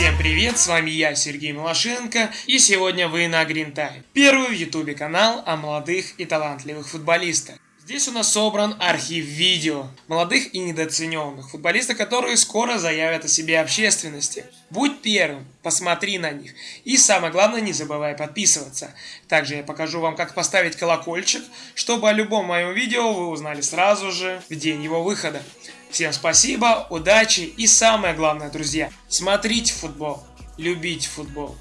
Всем привет, с вами я, Сергей Малашенко, и сегодня вы на Green Time. Первый в ютубе канал о молодых и талантливых футболистах. Здесь у нас собран архив видео молодых и недооцененных футболистов, которые скоро заявят о себе общественности. Будь первым, посмотри на них. И самое главное, не забывай подписываться. Также я покажу вам, как поставить колокольчик, чтобы о любом моем видео вы узнали сразу же в день его выхода. Всем спасибо, удачи и самое главное, друзья, смотрите футбол, любите футбол.